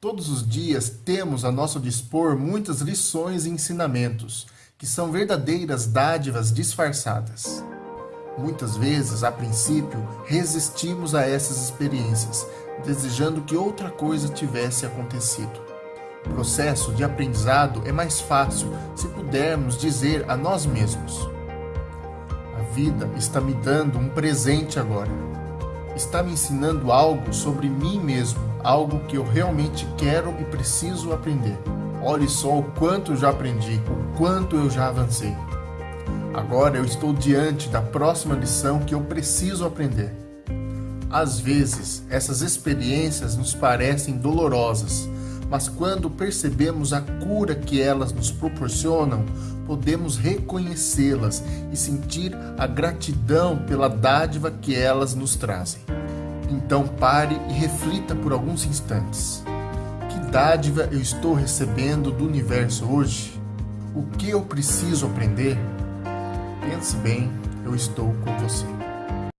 Todos os dias temos a nosso dispor muitas lições e ensinamentos, que são verdadeiras dádivas disfarçadas. Muitas vezes, a princípio, resistimos a essas experiências, desejando que outra coisa tivesse acontecido. O processo de aprendizado é mais fácil se pudermos dizer a nós mesmos: A vida está me dando um presente agora. Está me ensinando algo sobre mim mesmo, algo que eu realmente quero e preciso aprender. Olhe só o quanto eu já aprendi, o quanto eu já avancei. Agora eu estou diante da próxima lição que eu preciso aprender. Às vezes, essas experiências nos parecem dolorosas, mas quando percebemos a cura que elas nos proporcionam, podemos reconhecê-las e sentir a gratidão pela dádiva que elas nos trazem. Então pare e reflita por alguns instantes. Que dádiva eu estou recebendo do universo hoje? O que eu preciso aprender? Pense bem, eu estou com você.